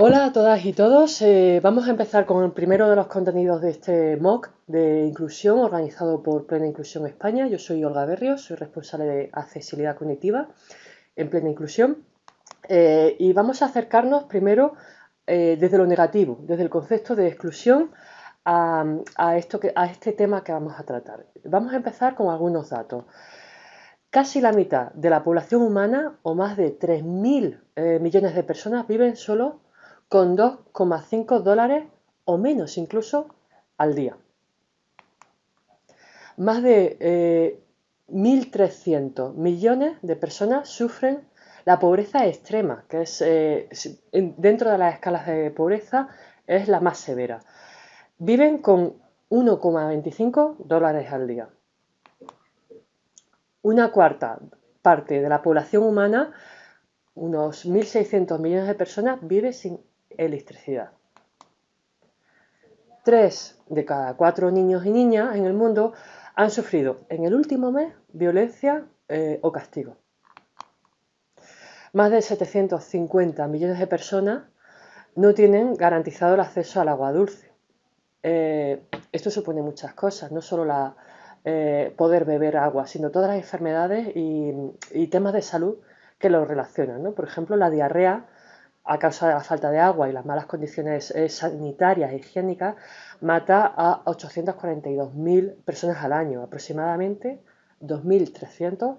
Hola a todas y todos. Eh, vamos a empezar con el primero de los contenidos de este MOOC de inclusión organizado por Plena Inclusión España. Yo soy Olga Berrios, soy responsable de accesibilidad cognitiva en Plena Inclusión. Eh, y vamos a acercarnos primero eh, desde lo negativo, desde el concepto de exclusión a, esto a este tema que vamos a tratar. Vamos a empezar con algunos datos. Casi la mitad de la población humana, o más de 3.000 millones de personas, viven solo con 2,5 dólares o menos incluso al día. Más de 1.300 eh, millones de personas sufren la pobreza extrema, que es eh, dentro de las escalas de pobreza es la más severa. Viven con 1,25 dólares al día. Una cuarta parte de la población humana, unos 1.600 millones de personas, vive sin electricidad. Tres de cada cuatro niños y niñas en el mundo han sufrido en el último mes violencia eh, o castigo. Más de 750 millones de personas no tienen garantizado el acceso al agua dulce. Eh, esto supone muchas cosas, no solo la, eh, poder beber agua, sino todas las enfermedades y, temas de salud que lo relacionan. Por ejemplo, la diarrea a causa de la falta de agua y las malas condiciones eh, sanitarias e higiénicas, mata a 842.000 personas al año, aproximadamente 2.300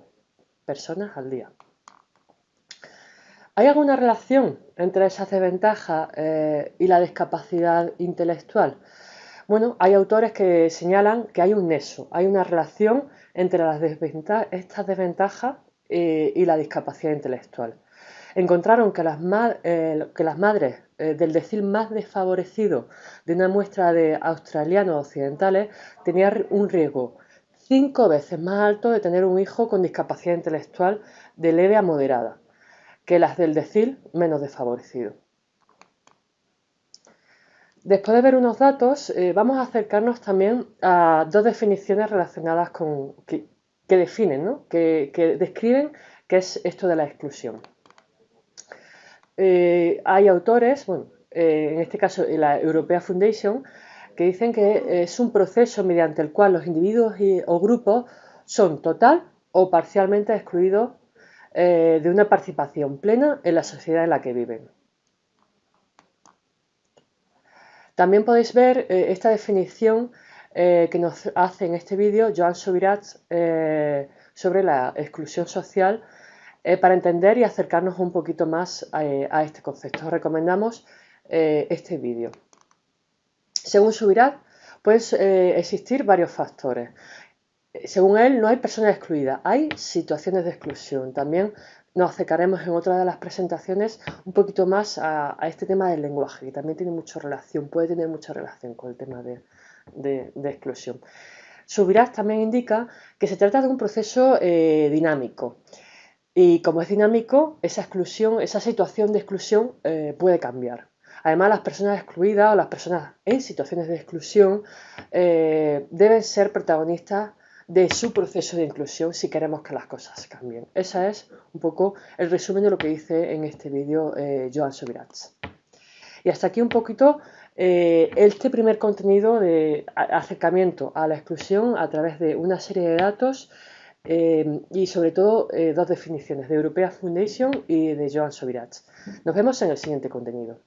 personas al día. ¿Hay alguna relación entre esas desventajas eh, y la discapacidad intelectual? Bueno, hay autores que señalan que hay un nexo, hay una relación entre las estas desventajas eh, y la discapacidad intelectual encontraron que las, eh, que las madres eh, del decil más desfavorecido de una muestra de australianos occidentales tenían un riesgo cinco veces más alto de tener un hijo con discapacidad intelectual de leve a moderada que las del decil menos desfavorecido. Después de ver unos datos, eh, vamos a acercarnos también a dos definiciones relacionadas con que, definen, que, que describen qué es esto de la exclusión. Eh, hay autores, bueno, eh, en este caso la Europea Foundation, que dicen que es un proceso mediante el cual los individuos o grupos son total o parcialmente excluidos eh, de una participación plena en la sociedad en la que viven. También podéis ver esta definición que nos hace en este vídeo Joan Subirats sobre la exclusión social eh, para entender y acercarnos un poquito más eh, a, este concepto. Os recomendamos eh, este vídeo. Según Subirat, pueden existir varios factores. Según él, no hay personas excluidas, hay situaciones de exclusión. También nos acercaremos en otra de las presentaciones un poquito más a, este tema del lenguaje, que también tiene mucha relación, puede tener mucha relación con el tema de, de exclusión. Subirat también indica que se trata de un proceso dinámico. Y como es dinámico, esa exclusión, esa situación de exclusión eh, puede cambiar. Además, las personas excluidas o las personas en situaciones de exclusión eh, deben ser protagonistas de su proceso de inclusión si queremos que las cosas cambien. Ese es un poco el resumen de lo que dice en este vídeo eh, Joan Subirats. Y hasta aquí un poquito este primer contenido de acercamiento a la exclusión a través de una serie de datos eh, y sobre todo eh, dos definiciones de Europea Foundation y de Joan Sobirats. Nos vemos en el siguiente contenido.